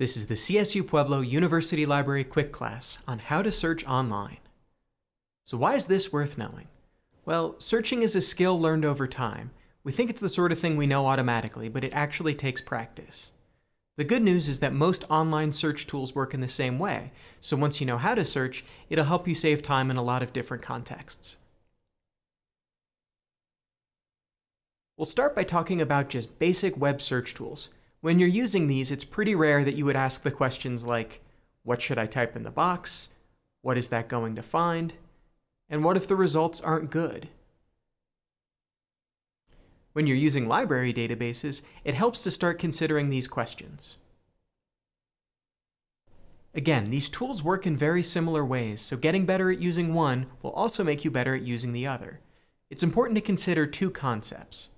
This is the CSU Pueblo University Library quick class on how to search online. So why is this worth knowing? Well, searching is a skill learned over time. We think it's the sort of thing we know automatically, but it actually takes practice. The good news is that most online search tools work in the same way, so once you know how to search, it'll help you save time in a lot of different contexts. We'll start by talking about just basic web search tools, when you're using these, it's pretty rare that you would ask the questions like, what should I type in the box? What is that going to find? And what if the results aren't good? When you're using library databases, it helps to start considering these questions. Again, these tools work in very similar ways, so getting better at using one will also make you better at using the other. It's important to consider two concepts.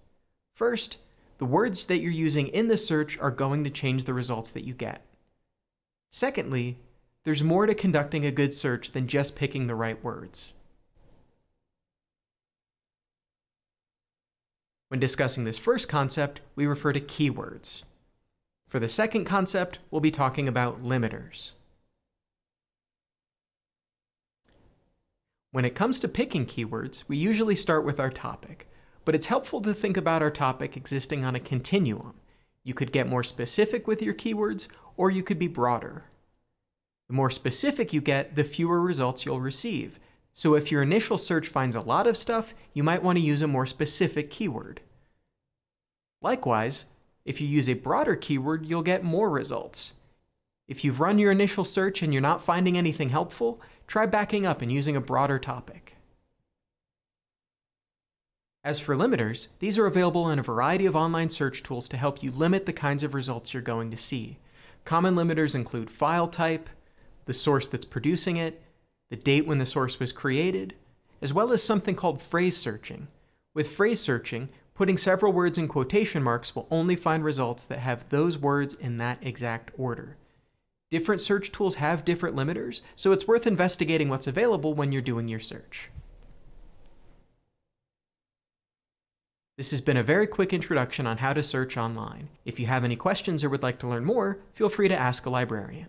First, the words that you're using in the search are going to change the results that you get. Secondly, there's more to conducting a good search than just picking the right words. When discussing this first concept, we refer to keywords. For the second concept, we'll be talking about limiters. When it comes to picking keywords, we usually start with our topic, but it's helpful to think about our topic existing on a continuum. You could get more specific with your keywords, or you could be broader. The more specific you get, the fewer results you'll receive. So if your initial search finds a lot of stuff, you might want to use a more specific keyword. Likewise, if you use a broader keyword, you'll get more results. If you've run your initial search and you're not finding anything helpful, try backing up and using a broader topic. As for limiters, these are available in a variety of online search tools to help you limit the kinds of results you're going to see. Common limiters include file type, the source that's producing it, the date when the source was created, as well as something called phrase searching. With phrase searching, putting several words in quotation marks will only find results that have those words in that exact order. Different search tools have different limiters, so it's worth investigating what's available when you're doing your search. This has been a very quick introduction on how to search online. If you have any questions or would like to learn more, feel free to ask a librarian.